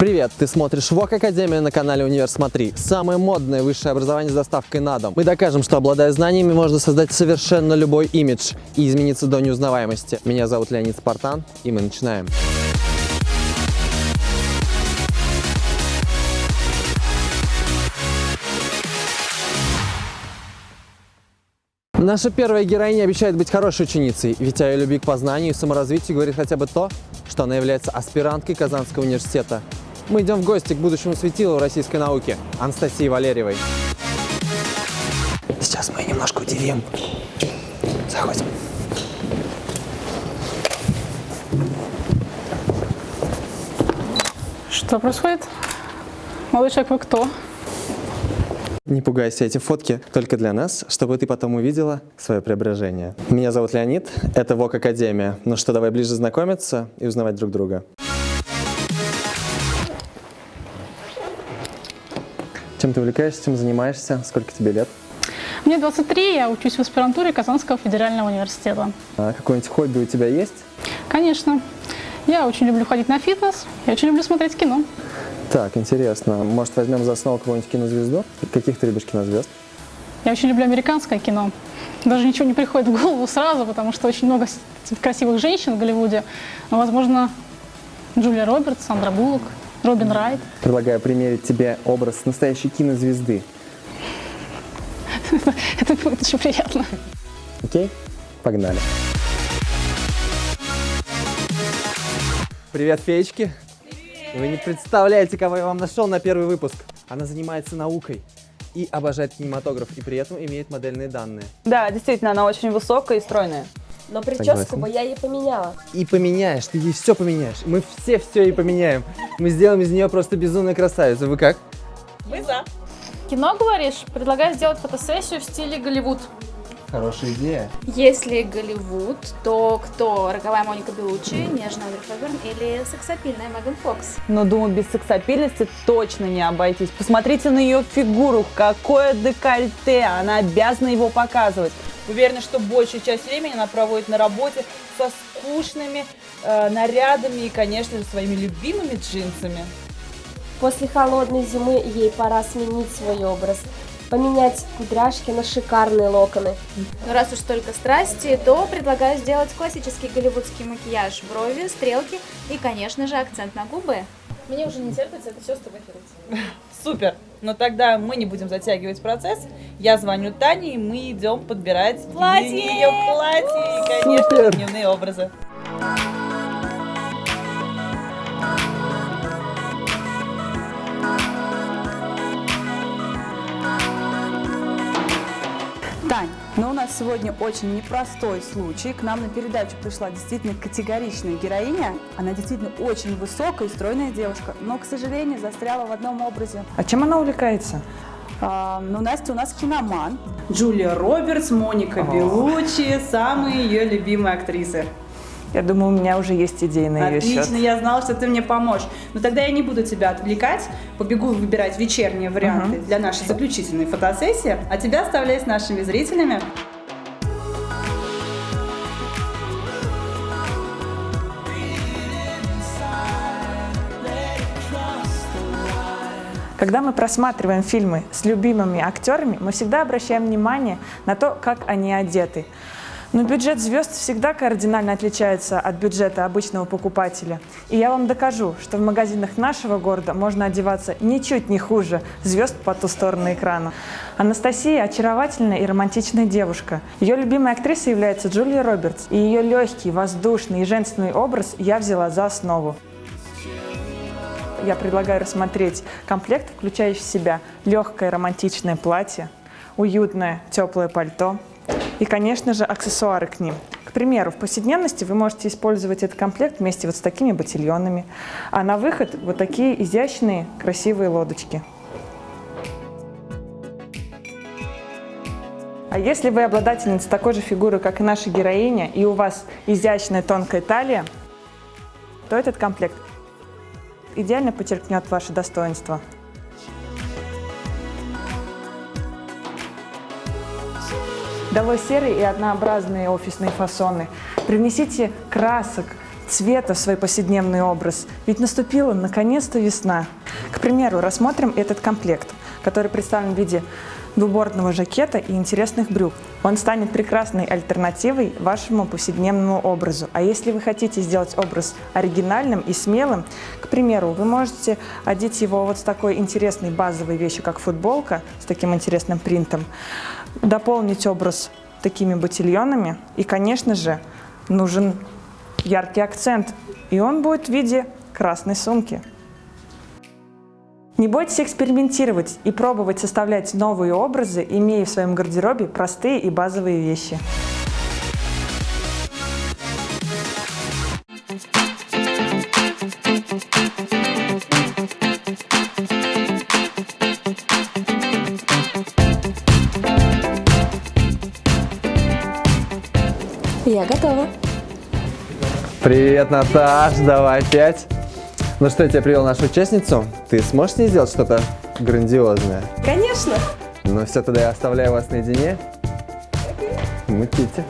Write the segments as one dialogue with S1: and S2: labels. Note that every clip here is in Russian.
S1: Привет, ты смотришь ВОК Академию на канале Универ Смотри. Самое модное высшее образование с доставкой на дом. Мы докажем, что обладая знаниями, можно создать совершенно любой имидж и измениться до неузнаваемости. Меня зовут Леонид Спартан, и мы начинаем. Наша первая героиня обещает быть хорошей ученицей, ведь о ее любви к познанию и саморазвитию говорит хотя бы то, что она является аспиранткой Казанского университета. Мы идем в гости к будущему светилу российской науки Анастасии Валерьевой. Сейчас мы ее немножко удивим. Заходим.
S2: Что происходит? Малышек, вы кто?
S1: Не пугайся, эти фотки только для нас, чтобы ты потом увидела свое преображение. Меня зовут Леонид, это ВОК Академия. Ну что, давай ближе знакомиться и узнавать друг друга. Чем ты увлекаешься, чем занимаешься, сколько тебе лет?
S2: Мне 23, я учусь в аспирантуре Казанского федерального университета.
S1: А какое-нибудь хобби у тебя есть?
S2: Конечно. Я очень люблю ходить на фитнес, я очень люблю смотреть кино.
S1: Так, интересно. Может, возьмем за основу какую-нибудь кинозвезду? Каких ты любишь кинозвезд?
S2: Я очень люблю американское кино. Даже ничего не приходит в голову сразу, потому что очень много красивых женщин в Голливуде. Но, возможно, Джулия Робертс, Сандра Буллок, Робин Райт.
S1: Предлагаю примерить тебе образ настоящей кинозвезды.
S2: Это будет очень приятно.
S1: Окей? Погнали. Привет, феечки. Вы не представляете, кого я вам нашел на первый выпуск. Она занимается наукой и обожает кинематограф, и при этом имеет модельные данные.
S3: Да, действительно, она очень высокая и стройная.
S4: Но прическу
S1: Согласен.
S4: бы я ей поменяла.
S1: И поменяешь, ты ей все поменяешь. Мы все все ей поменяем. Мы сделаем из нее просто безумную красавицу. Вы как?
S4: Мы за.
S2: Кино, говоришь? Предлагаю сделать фотосессию в стиле Голливуд.
S1: Хорошая идея.
S5: Если Голливуд, то кто? Роковая Моника Белучи, нежная Одри Хепберн или сексапильная Меган Фокс?
S3: Но, думаю, без сексапильности точно не обойтись. Посмотрите на ее фигуру, какое декольте, она обязана его показывать. Уверена, что большую часть времени она проводит на работе со скучными э, нарядами и, конечно же, своими любимыми джинсами.
S4: После холодной зимы ей пора сменить свой образ. Поменять кудряшки на шикарные локоны.
S5: Ну, раз уж столько страсти, то предлагаю сделать классический голливудский макияж, брови, стрелки и, конечно же, акцент на губы.
S2: Мне уже не терпится это все сфотографировать.
S3: Супер! Но тогда мы не будем затягивать процесс. Я звоню Тане, и мы идем подбирать
S5: Платье!
S3: ее платье и, конечно,
S1: Супер!
S3: дневные образы. Тань, но у нас сегодня очень непростой случай. К нам на передачу пришла действительно категоричная героиня. Она действительно очень высокая и стройная девушка, но, к сожалению, застряла в одном образе.
S6: А чем она увлекается?
S3: А, ну, Настя у нас киноман. Джулия Робертс, Моника Белучи, самые ее любимые актрисы.
S6: Я думаю, у меня уже есть идеи на ее
S3: Отлично,
S6: счет.
S3: я знала, что ты мне поможешь. Но тогда я не буду тебя отвлекать, побегу выбирать вечерние варианты для нашей заключительной фотосессии, а тебя оставляю с нашими зрителями.
S6: Когда мы просматриваем фильмы с любимыми актерами, мы всегда обращаем внимание на то, как они одеты. Но бюджет звезд всегда кардинально отличается от бюджета обычного покупателя. И я вам докажу, что в магазинах нашего города можно одеваться ничуть не хуже звезд по ту сторону экрана. Анастасия – очаровательная и романтичная девушка. Ее любимой актрисой является Джулия Робертс. И ее легкий, воздушный и женственный образ я взяла за основу. Я предлагаю рассмотреть комплект, включающий в себя легкое романтичное платье, уютное теплое пальто и, конечно же, аксессуары к ним. К примеру, в повседневности вы можете использовать этот комплект вместе вот с такими ботильонами, а на выход вот такие изящные красивые лодочки. А если вы обладательница такой же фигуры, как и наша героиня, и у вас изящная тонкая талия, то этот комплект идеально подчеркнет ваше достоинство. Долой серые и однообразные офисные фасоны. Привнесите красок, цвета в свой повседневный образ. Ведь наступила наконец-то весна. К примеру, рассмотрим этот комплект, который представлен в виде двубортного жакета и интересных брюк. Он станет прекрасной альтернативой вашему повседневному образу. А если вы хотите сделать образ оригинальным и смелым, к примеру, вы можете одеть его вот с такой интересной базовой вещью, как футболка, с таким интересным принтом, дополнить образ такими ботильонами и, конечно же, нужен яркий акцент, и он будет в виде красной сумки. Не бойтесь экспериментировать и пробовать составлять новые образы, имея в своем гардеробе простые и базовые вещи.
S4: Я готова.
S1: Привет, Наташ, давай опять. Ну что, я тебе привел нашу участницу. Ты сможешь с ней сделать что-то грандиозное?
S4: Конечно.
S1: Ну все, тогда я оставляю вас наедине. Мутите.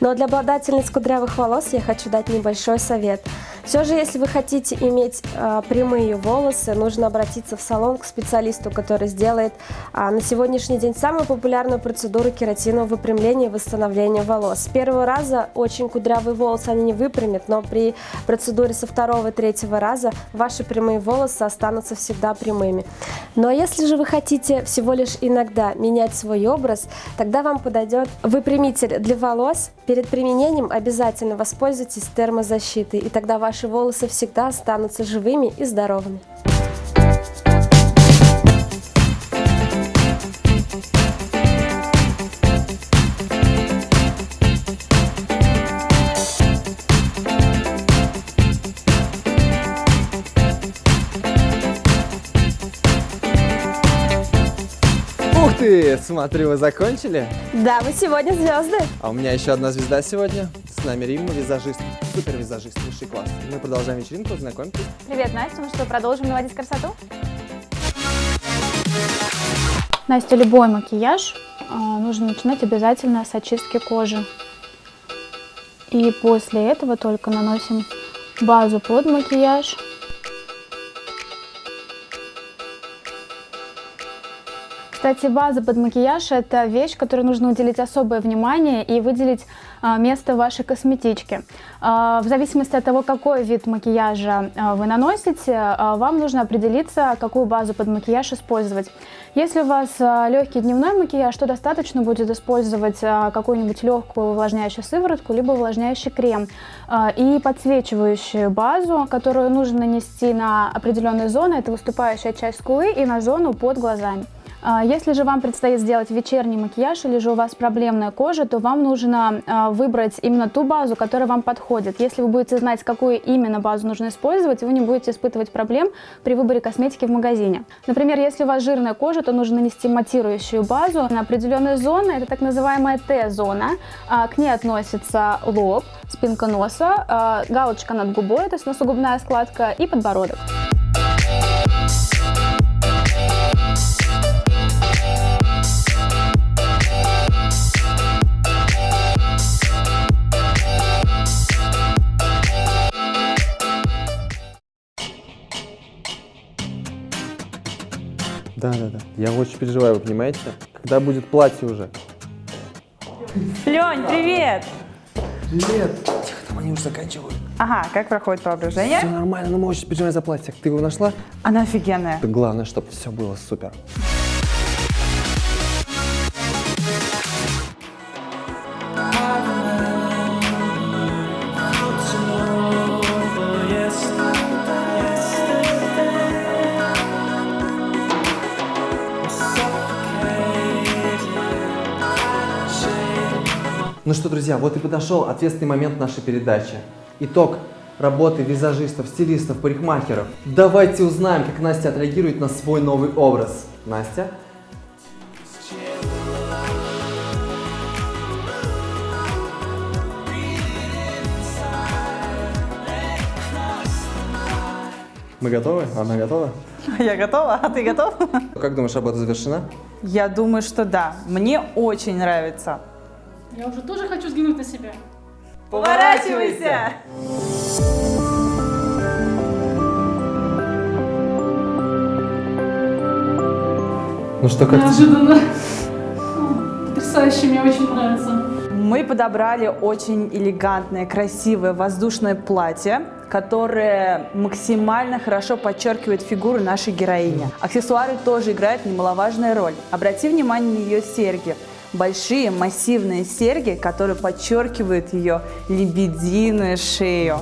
S4: Но для обладательниц кудрявых волос я хочу дать небольшой совет. Все же, если вы хотите иметь а, прямые волосы, нужно обратиться в салон к специалисту, который сделает а, на сегодняшний день самую популярную процедуру кератинового выпрямления и восстановления волос. С первого раза очень кудрявые волосы они не выпрямят, но при процедуре со второго и третьего раза ваши прямые волосы останутся всегда прямыми. Но если же вы хотите всего лишь иногда менять свой образ, тогда вам подойдет выпрямитель для волос. Перед применением обязательно воспользуйтесь термозащитой, и тогда ваши волосы всегда останутся живыми и здоровыми.
S1: Ух ты, смотрю, вы закончили?
S4: Да, вы сегодня звезды.
S1: А у меня еще одна звезда сегодня. С нами Римма, визажист, супер визажист, высший класс. Мы продолжаем вечеринку, знакомьтесь.
S5: Привет, Настя. Ну что, продолжим наводить красоту? Настя, любой макияж а, нужно начинать обязательно с очистки кожи. И после этого только наносим базу под макияж. Кстати, база под макияж – это вещь, которой нужно уделить особое внимание и выделить место в вашей косметичке. А, в зависимости от того, какой вид макияжа а, вы наносите, а, вам нужно определиться, какую базу под макияж использовать. Если у вас а, легкий дневной макияж, то достаточно будет использовать а, какую-нибудь легкую увлажняющую сыворотку, либо увлажняющий крем а, и подсвечивающую базу, которую нужно нанести на определенные зоны. Это выступающая часть скулы и на зону под глазами. А, Если же вам предстоит сделать вечерний макияж или же у вас проблемная кожа, то вам нужно а, выбрать именно ту базу, которая вам подходит. Если вы будете знать, какую именно базу нужно использовать, вы не будете испытывать проблем при выборе косметики в магазине. Например, если у вас жирная кожа, то нужно нанести матирующую базу на определенные зоны. Это так называемая Т-зона. А, К ней относится лоб, спинка носа, галочка над губой, то есть носогубная складка и подбородок.
S1: Да, да, да. Я очень переживаю, вы понимаете? Когда будет платье уже?
S3: Лень, привет!
S1: Привет. Тихо, там они уже заканчивают.
S3: Ага, как проходит преображение?
S1: Все нормально, но мы очень переживаем за платье. Ты его нашла?
S3: Она офигенная.
S1: Это главное, чтобы все было супер. Ну что, друзья, вот и подошел ответственный момент нашей передачи. Итог работы визажистов, стилистов, парикмахеров. Давайте узнаем, как Настя отреагирует на свой новый образ. Настя? Мы готовы? Она готова?
S3: Я готова, а ты готов?
S1: Как думаешь, работа завершена?
S3: Я думаю, что да. Мне очень нравится.
S2: Я уже тоже хочу взглянуть на себя.
S3: Поворачивайся!
S1: Ну что, как
S2: Неожиданно. Потрясающе, мне очень нравится.
S3: Мы подобрали очень элегантное, красивое воздушное платье, которое максимально хорошо подчеркивает фигуру нашей героини. Аксессуары тоже играют немаловажную роль. Обрати внимание на ее серьги. Большие массивные серьги, которые подчеркивают ее лебединую шею.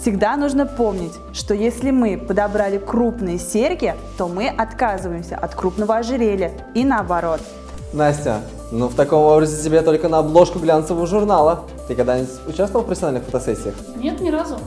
S3: Всегда нужно помнить, что если мы подобрали крупные серьги, то мы отказываемся от крупного ожерелья и наоборот.
S1: Настя, ну в таком образе тебе только на обложку глянцевого журнала. Ты когда-нибудь участвовал в профессиональных фотосессиях?
S2: Нет, ни разу.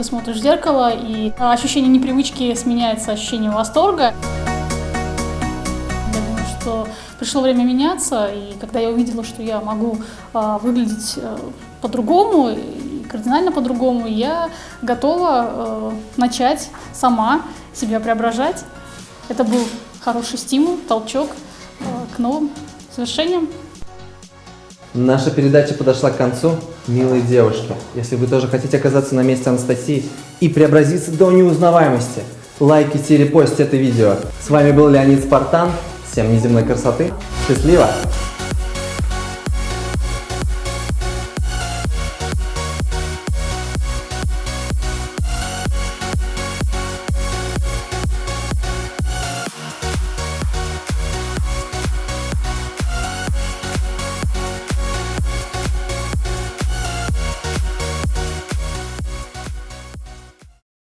S2: Ты смотришь в зеркало, и ощущение непривычки сменяется ощущением восторга. Я думаю, что пришло время меняться, и когда я увидела, что я могу а, выглядеть э, по-другому, кардинально по-другому, я готова э, начать сама себя преображать. Это был хороший стимул, толчок э, к новым совершениям.
S1: Наша передача подошла к концу. Милые девушки, если вы тоже хотите оказаться на месте Анастасии и преобразиться до неузнаваемости, лайкайте и репостите это видео. С вами был Леонид Спартан. Всем неземной красоты. Счастливо!